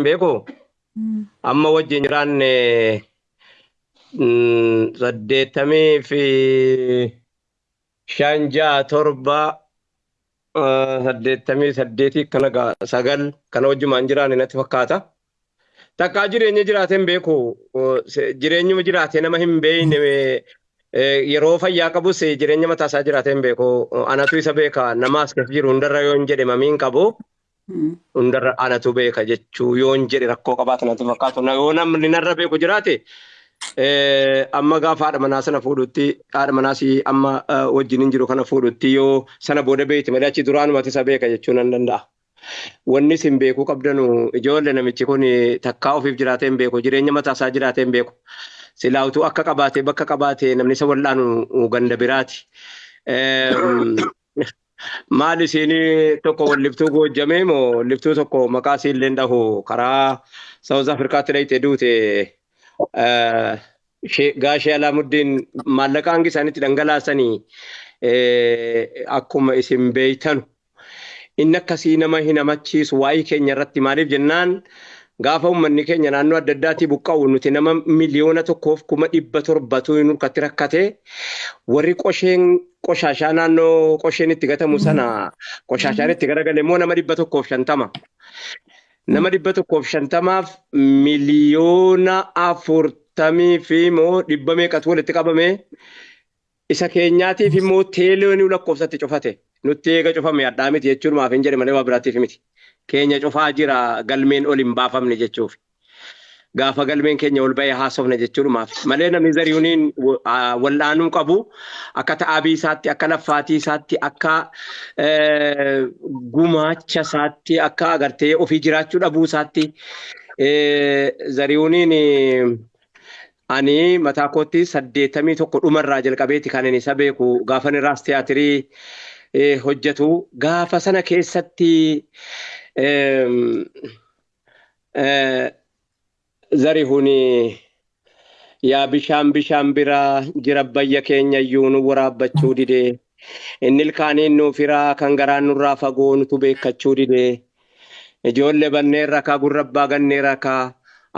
beeku amma wajjin jiraanne mm, saddeettamii fi shan ja'a torba saddeettamii saddeetii kana sagal kana wajjumaan jiraanne natti fakkaata. Takkaa jireenya jiraate hin beeku jireenyuma jiraate nama hin beeyne eh, yeroo fayyaa qabus jireenya mataa isaa jiraate hin beeku anatu isa beeka nama as keessa jiru hundarra yoo hin jedhe mamiin qabu. Hundarra anatu beeka jechuu yoon jedhe rakkoo qabaatu natti fakkaatu yoo namni narra beeku jiraate eh, amma gaafa haadha manaa sana fuudhutti haadha manaas amma eh, wajjin jiru kana fuudhutti yoo sana booda beekti malee achi duraanumatti isa beeka jechuu nan danda'a. Wanni isin beekuu qabdanu ijoollee namichi kun takkaa ofiif jiraatee hin beeku jireenya mataa isaa jiraatee hin beeku. Silaa utuu akka qabaatee bakka qabaatee namni isa wal'aanu ganda biraati. Maal isiin tokko walliftuu goojjamee moo walliftuu tokko maqaa isiin illee dhahu karaa Saawuz Afrikaatti dhayitee duute eh, gaashee Alaamuddin maallaqa hangi isaanitti dhangalaasanii eh, akkuma isin beeytanu. Inni akkasii nama hin hamachiisu waa'ee keenya irratti maaliif jennaan gaafa uummanni keenya naannoo adda addaatii buqqa'u nuti nama miliyoona tokkoof kuma dhibba torbatu nurkatti rakkate warri qosheen qoshaashaa naannoo qosheen itti gatamu sana qoshaashaan itti garagale immoo nama dhibba tokkoof shantama. Nama dhibba tokkoof shantamaaf miliyoona afurtamii fi immoo dhibba meeqatu walitti qabame isa keenyaatiif immoo teeleonii lakkoofsatti cufate. Nutti eega cufame addaa miti jechuun maaf hin jedhe malee waa biraatiif miti. Keenya cufaa jira galmeen ol hin baafamne jechuuf. Gaafa galmeen keenya ol ba'ee haasofne jechuudhumaaf. Malee namni zarihuuniin wal'aanuu qabu akka ta'aabii isaatti, akka laffaatii isaatti, akka eh, gumaacha isaatti, akka agartee ofii jiraachuu dhabuu isaatti zarihuuniin eh, ani mataa kootti saddeettamii tokko dhumarraa jalqabeeti kan inni isa beeku gaafa inni raas tiyaatirii eh, hojjetu gaafa sana keessatti zarihuni yaa bishaan bishaan biraa jira bayya keenya iyyuu nu waraabbachuu didee inni ilkaaniin nuuf hiraa kan garaan nurraa fagoo nutu beekkachuu didee ijoollee banneen rakaa gurrabbaa gannee rakaa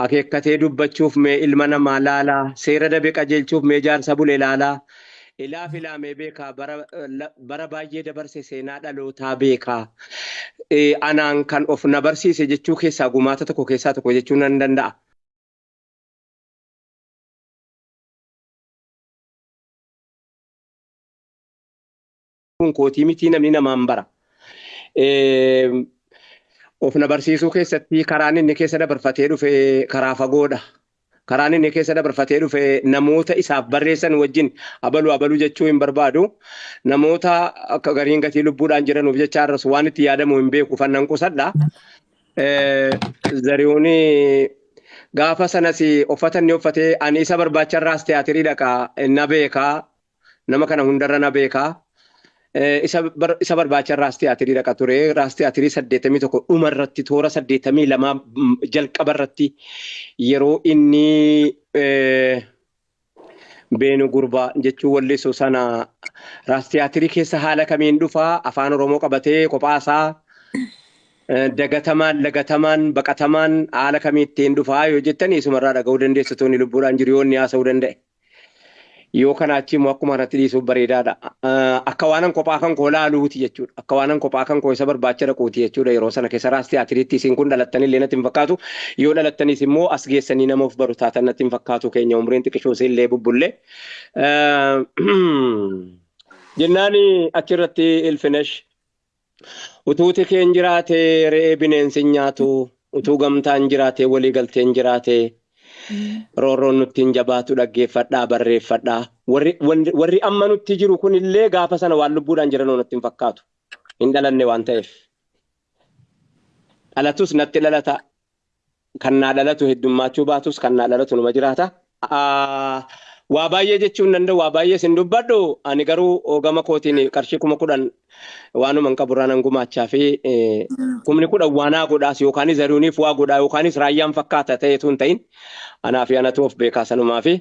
akeekkatee dubbachuuf mee ilma namaa laalaa seera dabe qajeelchuuf mee jaarsa bule laalaa ilaaf ilaamee beekaa bara, bara baay'ee dabarse seenaa dhalootaa beekaa Eh, anaan kan of na barsiise jechuu keessaa gumaata tokko keessaa tokko jechuu nan danda'a. kun kootii mitii namni namaan bara. Eh, Of na barsiisuu keessatti karaan inni keessa dabarfatee dhufe karaa fagoodha. Karaan inni keessa dabarfatee dhufe namoota isaaf barreessan wajjin abaluu abaluu jechuu hin barbaadu. Namoota gariin gatii lubbuudhaan jiranuuf jecha arrasu waan itti yaadamu hin beeku fannan qusadha. Eh, Zarihuuni gaafa sanas uffata inni uffatee ani isa barbaacharraas tiyaatirii dhaqaa na beekaa nama kana hundarra na beekaa. Eh, isa bar- isa barbaacha raas tiyaatirii dhaqa ture raas tiyaatirii saddeettamii tokko dhuma irratti toora saddeettamii lamaa mm, jalqaba irratti. Yeroo inni eh, beenu gurbaa jechuu wallisu sana raas tiyaatirii keessa haala kamiin dhufaa afaan oromoo qabatee kophaasaa eh, dagatamaan lagatamaan baqatamaan haala kamiittiin dhufaa yoo jettanii isumarraa dhaga'uu dandeessu tooni lubbuudhaan jiru yoo inni haasa'uu danda'e. Yoo kana achi immoo akkuma irratti dhiisuuf bareedaadha. Akka waanan kophaa kan koo laaluuti jechuudha. Akka waanan kophaa kan koo isa barbaacha dhaquuti jechuudha. Yeroo sana keessa raas tiyaatiriitti isin kun dhalattanii illee natti hin fakkaatu. Yoo dhalattanis immoo as geessanii nama of baru taatan natti hin fakkaatu keenya umriin xiqqishoo illee bubbullee. Jennaan achirratti ilfinesh utuuti keen jiraate re'ee bineensi nyaatu utuu gamtaan jiraate walii galteen jiraate. Roorroon nutti hin jabaatu dhaggeeffadhaa barreeffadhaa. Warri amma nutti jiru kun illee gaafa sana waan lubbuudhaan jiran natti hin fakkaatu. Hin dhalanne waan ta'eef. Dhalatus natti dhalata. Kan naa dhalatu heddummaachuu baatus kan naa dhalatu numa jiraata. Aa, waa baay'ee jechuun danda'u waa baay'ee sin dubbadhu. Ani garuu gama kootiin qarshii kuma kudhan waanuma hin qaburraa nan gumaachaa fi eh, kumni kudhan waanaa godhaas yookaanis zarihuuniif waa godhaa yookaanis raayyaan fakkaata ta'eetu hin ta'in. Anaa fi anatu of beekaa sanumaa fi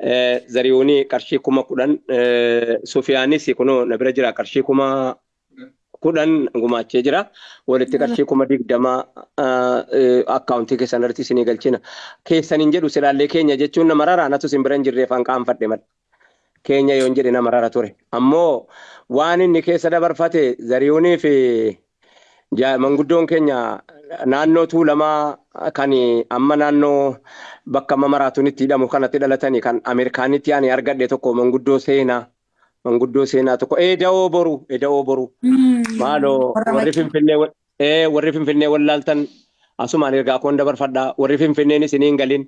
eh, zarihuunii qarshii kuma kudhan eh, sufiyaanis kunoo na bira jira. Qarshii kuma kudhan gumaachee jira. Walitti qarshii kuma digdama akkaawuntii keessan irratti isinii galchina. Keessaniin jedhu silaallee keenya jechuun nama raraa natu isin bira hin jirreef qaanfadhe madda. Keenya yoo hin jedhe nama rara ture. Ammoo waan inni keessa dabarfate zarihuunii fi manguddoon keenya naannoo tuulamaa kan amma naannoo bakka amma maraatuun itti hidhamu kanatti dhalatanii kan Ameerikaanitti ani argadhe tokko manguddoo seenaa. Manguddoo seenaa tokko eda'oo boru eda'oo boru. Maaloo warri finfinnee warri finfinnee wallaaltan asumaan ergaa koon dabarfadhaa. Warri finfinneen isiniin galin.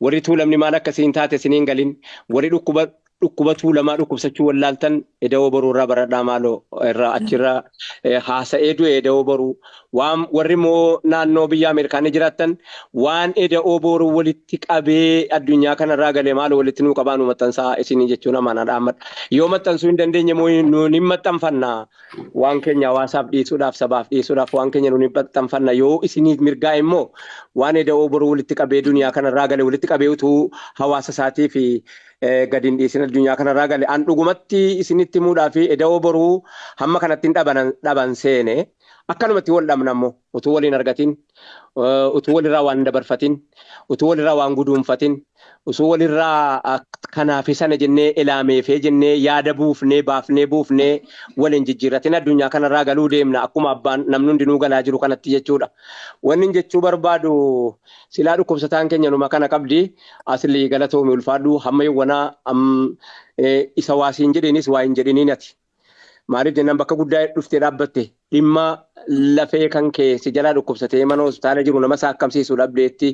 Warri tuulamni maal akkasiin taate isiniin galin. Warri dhukkuba dhukkuba tuulamaa dhukkubsachuu wallaaltan eda'oo boruu irraa baradhaa maaloo irraa achirraa haasa'ee du'e eda'oo boruu. Waan warri immoo naannoo biyya Ameerikaanii jiraattan waan eda'oo boruu walitti qabee addunyaa kanarraa galee maaloo walitti nuu qabaa nu maxxansaa isinii jechuun amaanaa dhaammadha. Yoo maxxansuu hin dandeenye nuun hin maxxanfanna waan keenya hawaasaaf dhiisuudhaaf sabaaf dhiisuudhaaf waan keenya nuun hin maxxanfanna yoo isiniif mirgaa immoo waan eda'oo boruu walitti qabee duniyaa kanarraa galee walitti qabee utuu hawaasa isaatii gadi hin dhiisin addunyaa kanarraa gale an dhugumatti isinitti himuudhaa fi eda'oo boruu hamma kanatti dhaban seene. Akkanumatti wal dhabna ammoo utuu waliin argatin utuu walirraa waan dabarfatin utuu walirraa waan guduunfatin utuu walirraa kanaafi sana jennee ilaameefee jennee yaada buufnee baafnee buufnee waliin jijjiirratin addunyaa kanarraa galuu deemna akkuma abbaan namni hundinuu galaa jiru kanatti jechuudha. Wanni jechuu barbaadu silaa dhukkubsataan keenya numa kana qabdi asilii galatoomi ulfaadhu hamma yawwanaa isa waasiin jedheenis waa hin jedhiniin ati. Maaliif jennaan bakka guddaa dhuftee dhaabbatte dhimma lafee kan kee si jalaa dhukkubsatee mana hospitaala jiru nama isaa akkamsiisuu dhabdeetti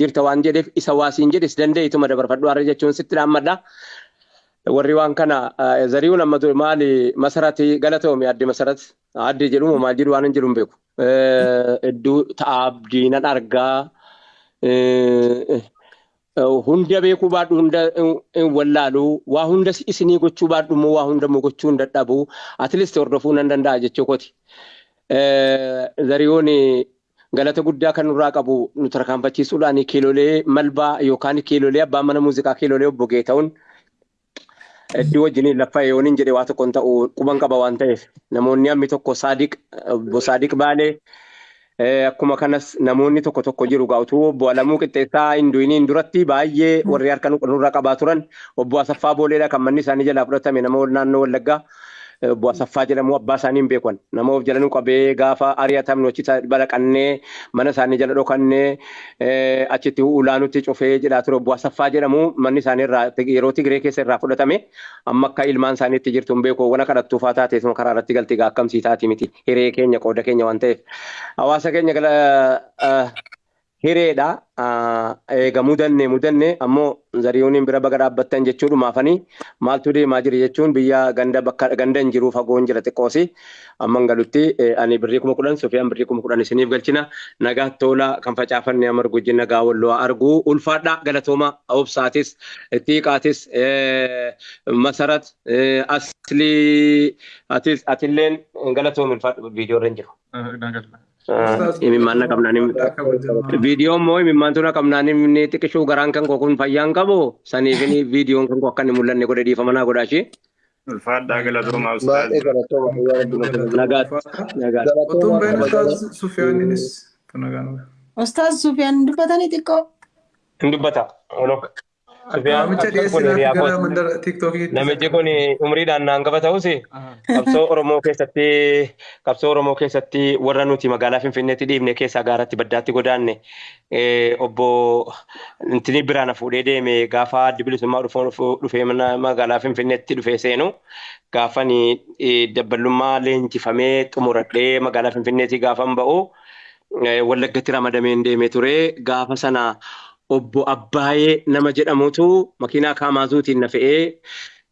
jirta waan jedheef isa waasiin jedhes danda'ituma dabarfadhu har'a jechuun sitti dhaammadha. Warri waan kana zari'uun amma maali masarati galatoomi adde masarat adde jedhumu maal jedhu waan hin jedhu hin beeku. Hedduu ta'a abdiinan argaa. Hunda beekuu baadhu hunda wallaalu. Waa hunda isinii gochuu baadhu immoo waa hunda gochuu hin dadhabu? Atileest hordofuu nan danda'a jechuu kooti. Zariyoon galata guddaa kan nurraa qabu nu tarkaanfachiisuudhaan kiilolee malbaa yookaan kiilolee abbaan mana muuziqaa kiilolee obbo Geeta'uun iddoo wajjiniin lafa yooniin jedhee waa tokko hin ta'u quban qaba waan ta'eef. Namoonni hammi tokko saadiq obbo saadiq baalee akkuma kanas namoonni tokko tokko jiru gaa'utuu obbo Alamuu Qixxeessaa Hinduuniin duratti baay'ee warri harka nurra qabaa turan obbo Asaffaa Booleedha. Kan manni isaanii jalaa fudhatame nama naannoo Wallaggaa obbo Asaffaa jedhamu abbaa isaanii hin beekan nama of jala nu qabee gaafa ari'atamnu achi balaqannee mana isaanii jala dhokannee achitti ulaanutti cufee jedhaa ture obbo Asaffaa jedhamu manni isaanii irraa yeroo Tigiree keessa irraa fudhatame amma akka ilmaan isaaniitti jirtu hin beeku wana kadhattuu faa taatee karaa irratti galti gaa akkamsii taati miti? Hiree keenya qooda keenya waan ta'eef. Hawaasa keenya gala hireedha eegamuu danne mudanne ammoo zariyooniin bira baga dhaabbattan jechuudhumaafanii maaltu deemaa jira jechuun biyya ganda bakka ganda hin jiru fagoon jira xiqqoosi. Amman galutti ani birrii kuma kudhan sofiyaan birrii kuma kudhan isiniif galchina. Nagaa tola kan facaafanne amar gujji nagaa walloo arguu ulfaadha galatooma obsaatis xiiqaatis masarat aslii atis atilleen galatoomi ulfaadha viidiyoo irra hin jiru. Imimmaan qabnaan viidiyoon moo imimmaan tuna qabnaan inni xiqqishuu garaan kan koo kun fayyaan qabu saniif viidiyoon kan koo akka inni mul'anne godhe dhiifama naa godhaa ishee. Ulfaadhaa galatoomaa Baay'ee Otoo baay'een Ustaaz Sufiyaaniinis Ustaaz Sufiyaan dubbatanii xiqqoo. Hin dubbata. Namicha dhiyeessinaaf gara mandara tiiktookii. Namichi kun umriidhaan naan qaba ta'us qabsoo Oromoo keessatti qabsoo Oromoo keessatti warra nuti magaalaa Finfinneetti dhiibne keessaa gaaratti baddaatti godaanne obbo Intini biraan fuudhee deeme gaafa addi bilisummaa dhufee magaalaa Finfinneetti dhufee seenu gaafan dabballummaa leenjifamee xumuradhee magaalaa Finfinneetti gaafan ba'u wallaggatti ramadameen deemee ture gaafa sana obbo Abbaayee nama jedhamutu makiinaa kaamaazuutiin na fe'ee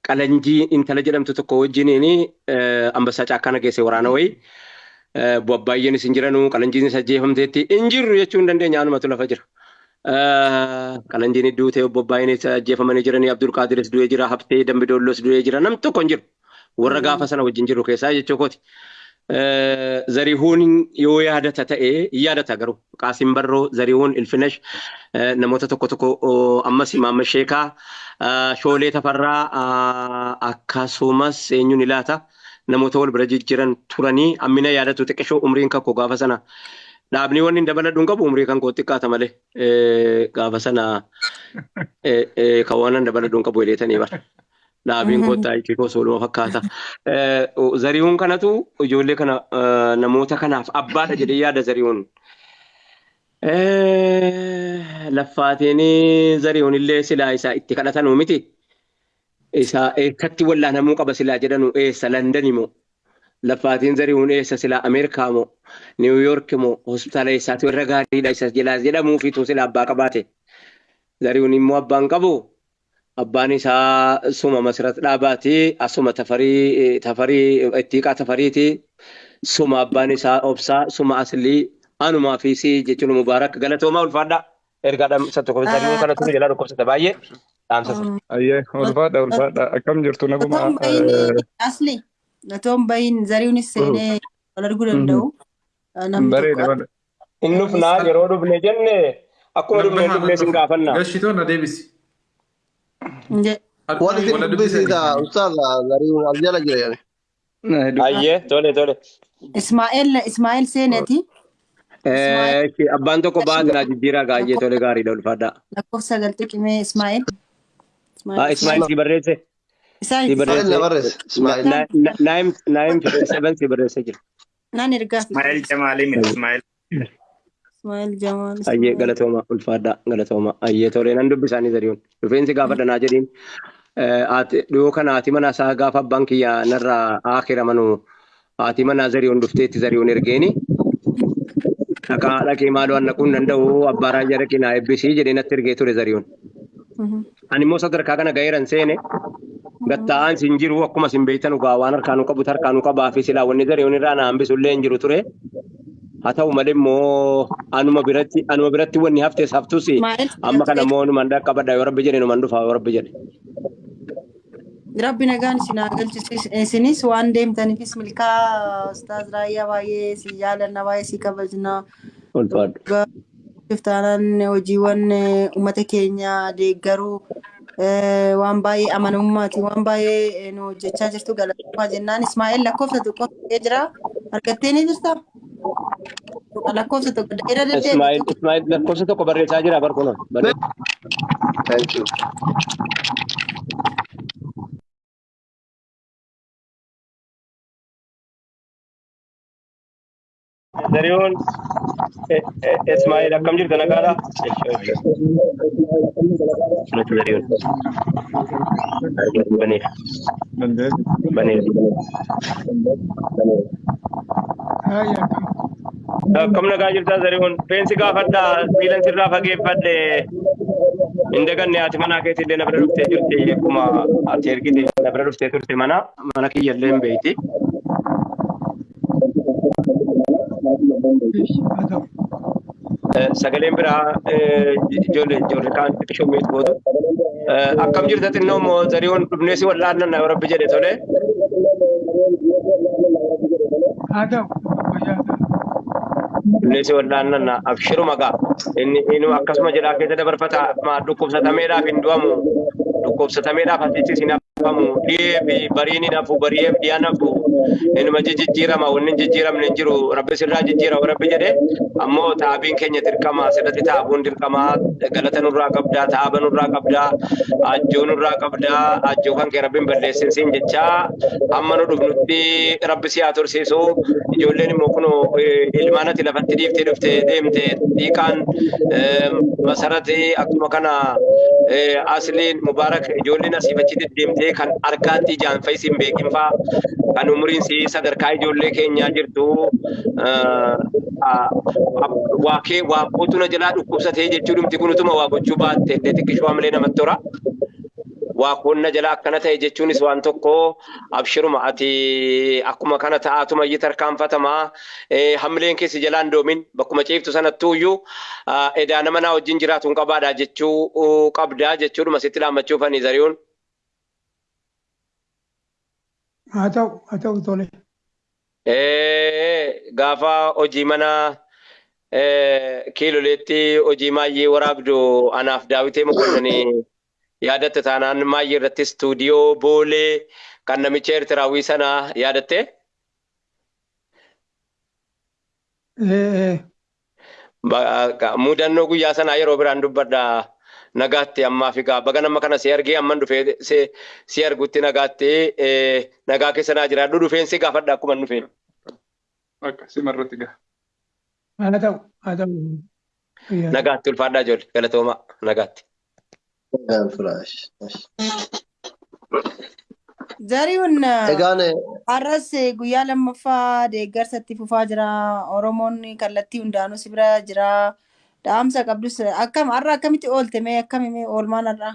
qalanjii intala jedhamtu tokko wajjiniin ambassaa caakkana geesse waraana wayii. Obbo Abbaayeen isin jiranuu qalanjiin isa ajjeefamteetti hin jirru jechuu hin dandeenya anumatu lafa jira. Qalanjiin iddoo ta'e obbo Abbaayeen isa ajjeefamanii jiranii Abdul Qaadiris du'ee jira Habtee Dambidoollos du'ee jira namni tokko hin jiru. Warra gaafa sana wajjin jiru keessaa jechuu kooti. Zarihuun yoo yaadata ta'e yaadata garuu Qaasim Barroo Zarihuun Ilfinesh namoota tokko tokko ammas Imaamma Sheekaa Shoolee Tafarraa akkasumas eenyuun ilaata namoota wal bira jijjiiran turanii ammina yaadatu xiqqishoo umriin kan koo gaafa sana dhaabni wanni hin dabaladhu hin qabu umrii kan koo xiqqaata malee gaafa sana kan waan hin dabaladhu hin qabu jedheetanii bara. Dhaabiin kottaa itti koo sooluma fakkaata. Zarihuun kanatu ijoollee kana namoota kanaaf abbaadha jedhee yaada zarihuun. Laffaatiin zarihuun illee silaa isaa itti kadhatanuu miti. Isaa eessatti wallaanamuu qaba silaa jedhanu eessa London moo laffaatiin zarihuun eessa silaa Ameerikaa moo Niwuyoork moo hospitaala eessaatu irra gaariidha isa jedhamuufitu silaa abbaa qabaate. Zarihuun immoo abbaan qabu. Abbaan isaa suma masirratti dhaabaati asuma tafarii tafarii ittiiqaa tafariiti suma abbaan isaa obsaa suma aslii anumaa fi si jechuun mubaarak galatoomaa ulfaadha ergaa dhamsa tokko zarihuun kana ture jalaa dhukkubsata baay'ee dhaamsa Ayyee ulfaadha ulfaadha akkam jirtu naguma. Asli natoon bahin zarihuunis seenee wal arguu danda'u. Bareeda. Inni dhufnaa yeroo dhufne jenne akkuma dhufne dhufne sin gaafanna. Gashitoon adeemsi. Ustaaza zarihuun as jala jira yani. Ayyee tole tole. Ismaa'eel Ismaa'eel seeneeti. Abbaan tokko baatina jijjiiraa gaayyee tole gaariidha ulfaadha. Lakkoofsa sagal xiqimee Ismaa'eel. Ismaa'il si barreesse. Si barreesse. Naayim seven si barreesse jira. naan ergaa Ismaa'eel Jamaalii miti Ismaa'eel. Ismaa'eel Jamaal. Ayyee galatooma ulfaadha galatooma ayyee tolee nan dubbisaanii zarihuun rifeensi gaafa dhanaa jedhiin dhiyoo kana haati mana isaa gaafa abbaan kiyya narraa akira manu haati mana zarihuun dhufteetti zarihuun ergeeni dhaqaa dhaqee maaloo annaquu hin danda'u abbaa raayyaa dhaqee naa eebbisii jedhee natti ergee ture zarihuun. Ani immoo sadarkaa kana ga'eeran seene gatta'aan sin jiru akkuma sin beektan waan harkaanuu qabu harkaanuu qabaa fi silaa wanni zarihuun irraa na hambisu illee hin jiru ture. Haa ta'u malee immoo anuma biratti anuma biratti wanni haftes haftus amma kana immoo numan dhaqqabadha yoo rabbi jedhe numan dhufa yoo rabbi jedhe. Rabbi nagaan isin galchisu isinis waan deemtaniifis milkaa ustaaz raayyaa baay'ee si jaalanna baay'ee si kabajna. Ulfaadhu. Iftaanaan hojiiwwan uummata keenya deeggaruu waan baay'ee amanamummaati waan baay'ee nu hojjechaa jirtu galatoomaa jennaan Ismaa'eel lakkoofsa tokko jira argattee ni jirtaa? Lakkoofsa tokko dheera deddeebitu. Ismaa'il Ismaa'il lakkoofsa tokko barreessaa jira you. Zarihuun Ismaa'il akkam jirtu nagaadha? Natu Zarihuun. Baneef. Baneef. Akkam nagaa jirtaa Zarihuun. Feensi gaafadhaa miilan sirraa fageeffadhe. Hin daganne haati manaa keetti illee na bira dhuftee jirti akkuma ati ergite na bira dhuftee turte mana mana kiyya illee hin beekti. Sagaleen biraa ijoollee ijoollee kaan xiqqishoo miitu gootu. Akkam jirta xinnoo moo Zarihuun dhufnee si wal'aannan na rabbi jedhe tole. haa ta'u Dhufnee si wal'aannan na abshiruma gaa. Inni akkasuma jedhaa keessa dabarfata dhukkubsatameedhaaf hin du'amu. Dhukkubsatameedhaaf asitti sin hafamu. Dhiyee fi barii ni nafu bariyee fi dhiyaa nafu. Inuma jijjiirama wanni jijjiiramne hin jiru. Rabbi sirraa jijjiira rabbi jedhe ammoo taabiin keenya dirqama sirratti taabuun dirqama galata nurraa qabdaa taaba nurraa qabdaa ajjoo nurraa qabdaa ajjoo kan kee rabbiin balleessin siin jechaa amma nu dhufnutti rabbi si haa tursiisu ijoolleen immoo kun ilmaan ati lafatti dhiiftee dhufte deemte dhiiqaan masarati akkuma kana asliin mubaarak ijoolleen asiif achi deddeemtee kan harkaatti ijaan fayyisiin beekin faa kan umriin si sadarkaa ijoollee keenyaa jirtu waa kee waa bootuna jalaa dhukkubsatee jechuu dhumti kun utuma waa gochuu baatte illee xiqqishuu hamilee namatti tora. Waa qonna jalaa akkana ta'e jechuunis waan tokko abshiruma ati akkuma kana ta'aatuma iyyuu tarkaanfatamaa hamileen keessi jalaan doomin bakkuma ciiftu sanattuu iyyuu edaa nama naa wajjin jiraatu hin qabaadha jechuu qabdaa jechuudhuma sitti laammachuuf ani zari'uun. haa ta'u haa ta'u tole. Gaafa hojii mana kiiloleetti hojii maayyee waraabdu anaaf daawitee mokonanii yaadatte taanaan maayyee irratti istuudiyoo boolee kan namicha Eertiraawwii sana yaadattee? Eh, Ba- Mudannoo guyyaa sanaa yeroo biraan dubbadha. Nagaatti ammaaf egaa baga nama kana si argee amman dhufee si argutti nagaatti nagaa keessa naa jiraadhu dhufeen si gaafadha akkuma hin dhufeen. Akka simarratti gaha. haa ta'u haa ta'u. Nagaatti ulfaadhaa ijoollee galatoomaa nagaatti. Zarihuun har'as guyyaa lammaffaa deeggarsatti fufaa jira. Oromoon kallattii hundaanuu si bira jira. Dhaamsa qabdus akkam har'a akkamitti oolte mee akkami mee oolmaan har'a?